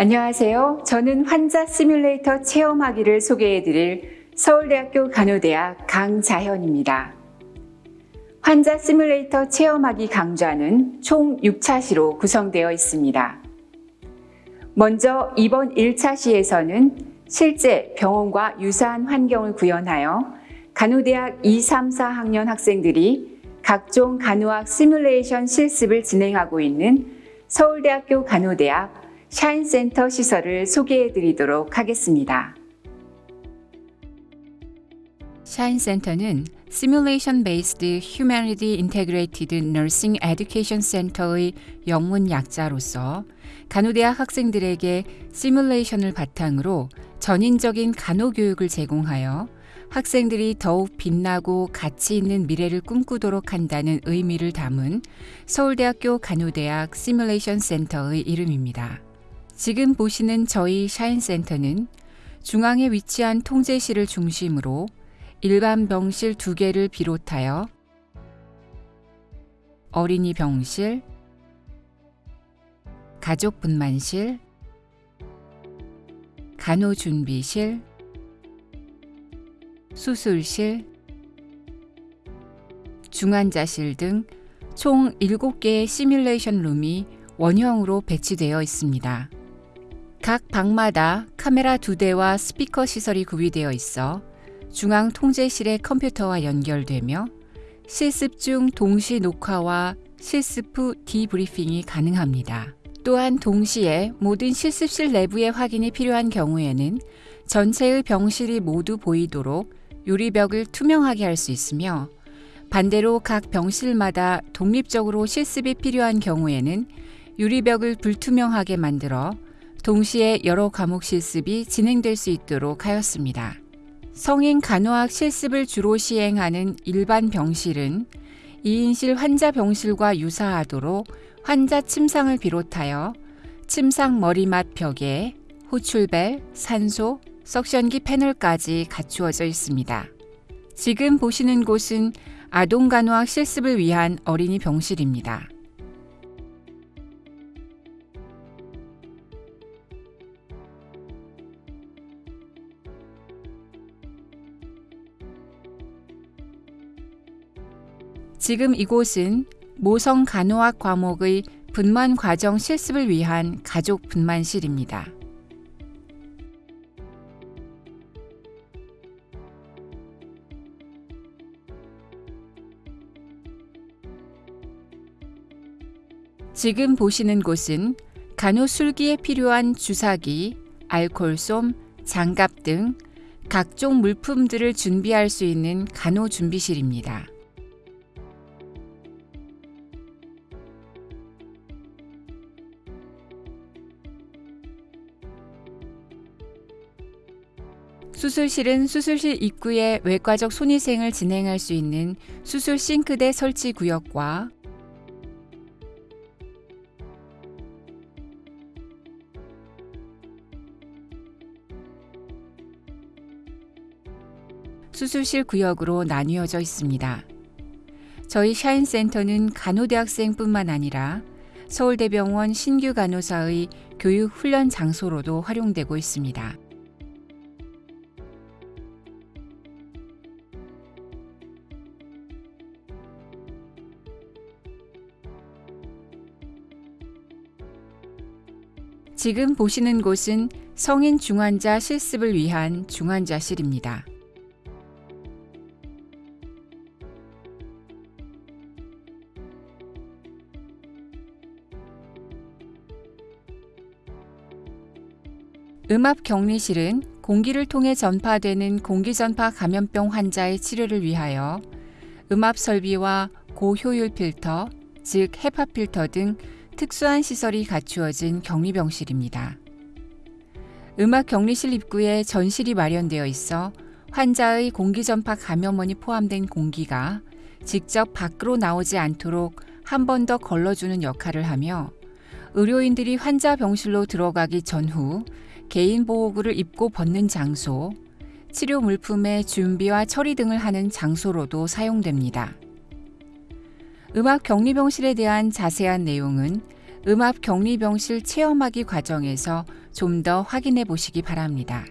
안녕하세요. 저는 환자 시뮬레이터 체험하기를 소개해드릴 서울대학교 간호대학 강자현입니다. 환자 시뮬레이터 체험하기 강좌는 총 6차 시로 구성되어 있습니다. 먼저 이번 1차 시에서는 실제 병원과 유사한 환경을 구현하여 간호대학 2, 3, 4학년 학생들이 각종 간호학 시뮬레이션 실습을 진행하고 있는 서울대학교 간호대학 샤인센터 시설을 소개해 드리도록 하겠습니다. 샤인센터는 Simulation Based Humanity Integrated Nursing Education Center의 영문 약자로서 간호대학 학생들에게 시뮬레이션을 바탕으로 전인적인 간호 교육을 제공하여 학생들이 더욱 빛나고 가치 있는 미래를 꿈꾸도록 한다는 의미를 담은 서울대학교 간호대학 시뮬레이션 센터의 이름입니다. 지금 보시는 저희 샤인센터는 중앙에 위치한 통제실을 중심으로 일반 병실 두 개를 비롯하여 어린이 병실, 가족 분만실, 간호준비실, 수술실, 중환자실 등 총 7개의 시뮬레이션 룸이 원형으로 배치되어 있습니다. 각 방마다 카메라 두 대와 스피커 시설이 구비되어 있어 중앙 통제실의 컴퓨터와 연결되며 실습 중 동시 녹화와 실습 후 디브리핑이 가능합니다. 또한 동시에 모든 실습실 내부의 확인이 필요한 경우에는 전체의 병실이 모두 보이도록 유리벽을 투명하게 할 수 있으며 반대로 각 병실마다 독립적으로 실습이 필요한 경우에는 유리벽을 불투명하게 만들어 동시에 여러 과목 실습이 진행될 수 있도록 하였습니다. 성인 간호학 실습을 주로 시행하는 일반 병실은 2인실 환자 병실과 유사하도록 환자 침상을 비롯하여 침상 머리맡 벽에 호출벨, 산소, 석션기 패널까지 갖추어져 있습니다. 지금 보시는 곳은 아동 간호학 실습을 위한 어린이 병실입니다. 지금 이곳은 모성 간호학 과목의 분만 과정 실습을 위한 가족 분만실입니다. 지금 보시는 곳은 간호술기에 필요한 주사기, 알콜솜, 장갑 등 각종 물품들을 준비할 수 있는 간호준비실입니다. 수술실은 수술실 입구에 외과적 손위생을 진행할 수 있는 수술 싱크대 설치 구역과 수술실 구역으로 나뉘어져 있습니다. 저희 샤인센터는 간호대학생뿐만 아니라 서울대병원 신규 간호사의 교육 훈련 장소로도 활용되고 있습니다. 지금 보시는 곳은 성인 중환자 실습을 위한 중환자실입니다. 음압 격리실은 공기를 통해 전파되는 공기전파 감염병 환자의 치료를 위하여 음압 설비와 고효율 필터, 즉 헤파 필터 등 특수한 시설이 갖추어진 격리병실입니다. 음악 격리실 입구에 전실이 마련되어 있어 환자의 공기전파 감염원이 포함된 공기가 직접 밖으로 나오지 않도록 한 번 더 걸러주는 역할을 하며 의료인들이 환자 병실로 들어가기 전후 개인 보호구를 입고 벗는 장소, 치료 물품의 준비와 처리 등을 하는 장소로도 사용됩니다. 음악 격리병실에 대한 자세한 내용은 음압 격리병실 체험하기 과정에서 좀 더 확인해 보시기 바랍니다.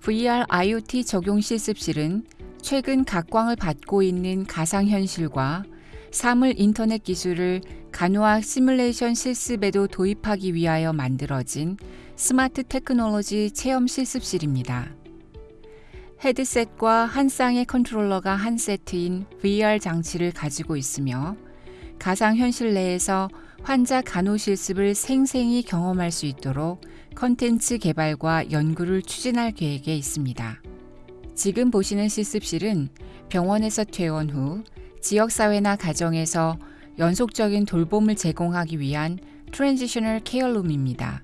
VR IoT 적용 실습실은 최근 각광을 받고 있는 가상현실과 사물 인터넷 기술을 간호학 시뮬레이션 실습에도 도입하기 위하여 만들어진 스마트 테크놀로지 체험 실습실입니다. 헤드셋과 한 쌍의 컨트롤러가 한 세트인 VR 장치를 가지고 있으며 가상현실 내에서 환자 간호 실습을 생생히 경험할 수 있도록 컨텐츠 개발과 연구를 추진할 계획에 있습니다. 지금 보시는 실습실은 병원에서 퇴원 후 지역사회나 가정에서 연속적인 돌봄을 제공하기 위한 transitional care room입니다.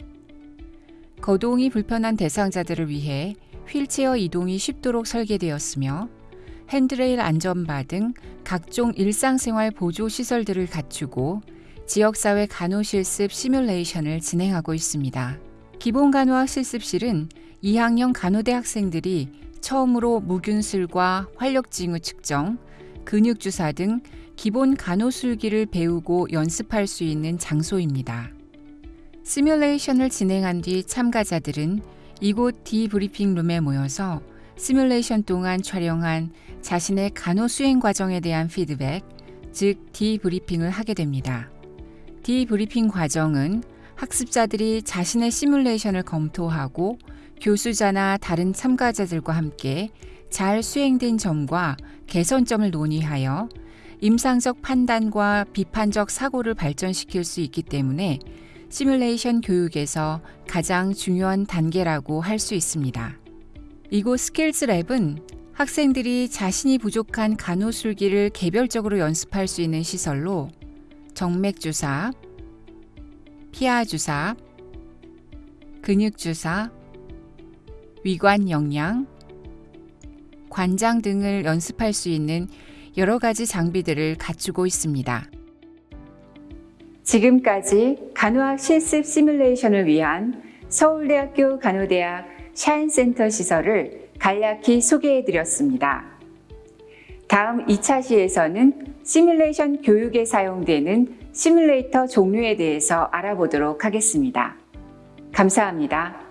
거동이 불편한 대상자들을 위해 휠체어 이동이 쉽도록 설계되었으며 핸드레일 안전바 등 각종 일상생활 보조 시설들을 갖추고 지역사회 간호실습 시뮬레이션을 진행하고 있습니다. 기본 간호학 실습실은 2학년 간호대 학생들이 처음으로 무균술과 활력징후 측정, 근육주사 등 기본 간호술기를 배우고 연습할 수 있는 장소입니다. 시뮬레이션을 진행한 뒤 참가자들은 이곳 디브리핑 룸에 모여서 시뮬레이션 동안 촬영한 자신의 간호 수행 과정에 대한 피드백, 즉 디브리핑을 하게 됩니다. debriefing 과정은 학습자들이 자신의 시뮬레이션을 검토하고 교수자나 다른 참가자들과 함께 잘 수행된 점과 개선점을 논의하여 임상적 판단과 비판적 사고를 발전시킬 수 있기 때문에 시뮬레이션 교육에서 가장 중요한 단계라고 할 수 있습니다. 이곳 skills lab은 학생들이 자신이 부족한 간호술기를 개별적으로 연습할 수 있는 시설로 정맥주사, 피하주사, 근육주사, 위관 영양, 관장 등을 연습할 수 있는 여러 가지 장비들을 갖추고 있습니다. 지금까지 간호학 실습 시뮬레이션을 위한 서울대학교 간호대학 샤인센터 시설을 간략히 소개해 드렸습니다. 다음 2차 시에서는 시뮬레이션 교육에 사용되는 시뮬레이터 종류에 대해서 알아보도록 하겠습니다. 감사합니다.